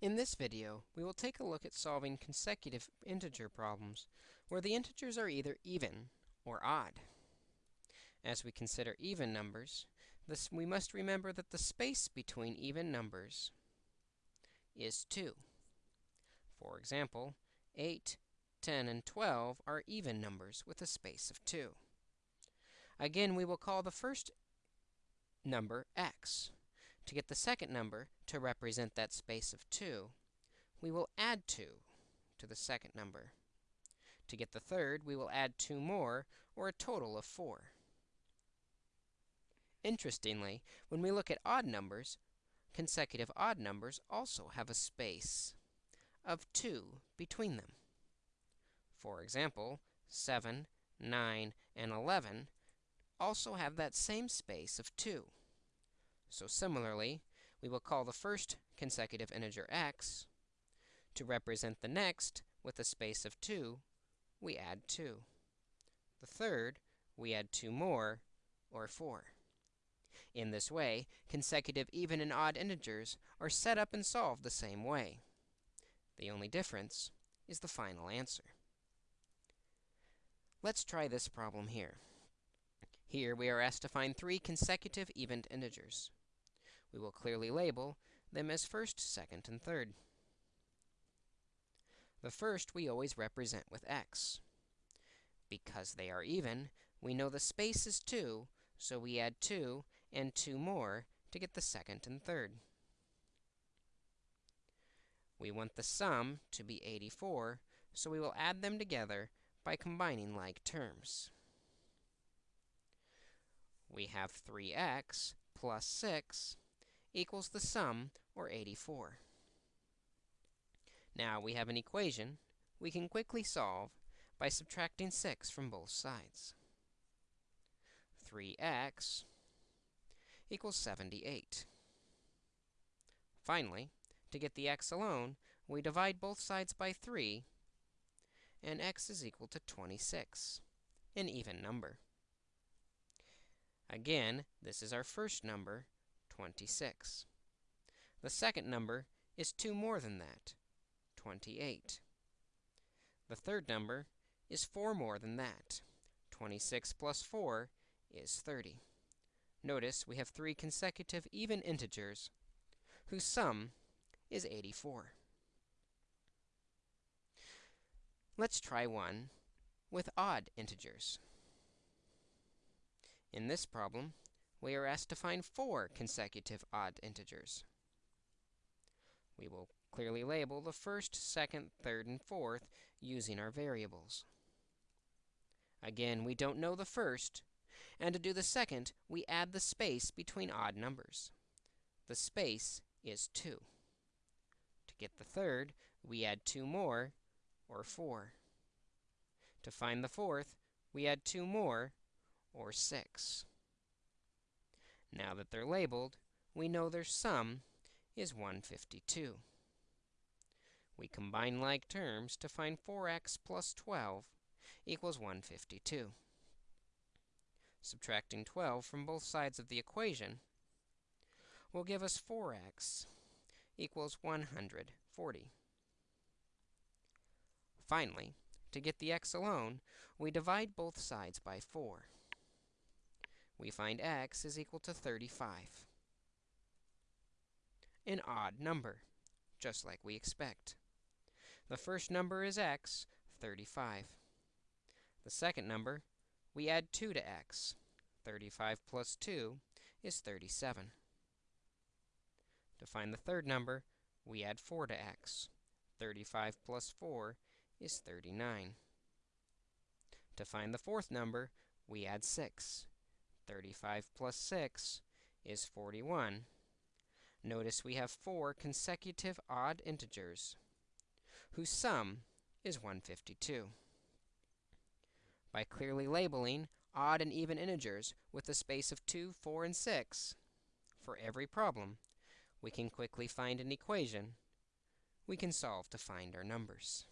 In this video, we will take a look at solving consecutive integer problems where the integers are either even or odd. As we consider even numbers, this, we must remember that the space between even numbers is 2. For example, 8, 10, and 12 are even numbers with a space of 2. Again, we will call the first number x. To get the second number to represent that space of 2, we will add 2 to the second number. To get the third, we will add 2 more, or a total of 4. Interestingly, when we look at odd numbers, consecutive odd numbers also have a space of 2 between them. For example, 7, 9, and 11 also have that same space of 2. So similarly, we will call the first consecutive integer x. To represent the next with a space of 2, we add 2. The third, we add 2 more, or 4. In this way, consecutive even and odd integers are set up and solved the same way. The only difference is the final answer. Let's try this problem here. Here, we are asked to find three consecutive even integers we will clearly label them as first, second, and third. The first we always represent with x. Because they are even, we know the space is 2, so we add 2 and 2 more to get the second and third. We want the sum to be 84, so we will add them together by combining like terms. We have 3x plus 6 equals the sum, or 84. Now we have an equation we can quickly solve by subtracting 6 from both sides. 3x equals 78. Finally, to get the x alone, we divide both sides by 3, and x is equal to 26, an even number. Again, this is our first number, 26. The second number is 2 more than that, 28. The third number is 4 more than that. 26 plus 4 is 30. Notice we have three consecutive even integers whose sum is 84. Let's try one with odd integers. In this problem, we are asked to find four consecutive odd integers. We will clearly label the first, second, third, and fourth using our variables. Again, we don't know the first, and to do the second, we add the space between odd numbers. The space is 2. To get the third, we add 2 more, or 4. To find the fourth, we add 2 more, or 6. Now that they're labeled, we know their sum is 152. We combine like terms to find 4x plus 12 equals 152. Subtracting 12 from both sides of the equation will give us 4x equals 140. Finally, to get the x alone, we divide both sides by 4 we find x is equal to 35. An odd number, just like we expect. The first number is x, 35. The second number, we add 2 to x. 35 plus 2 is 37. To find the third number, we add 4 to x. 35 plus 4 is 39. To find the fourth number, we add 6. 35 plus 6 is 41. Notice we have four consecutive odd integers whose sum is 152. By clearly labeling odd and even integers with a space of 2, 4, and 6 for every problem, we can quickly find an equation we can solve to find our numbers.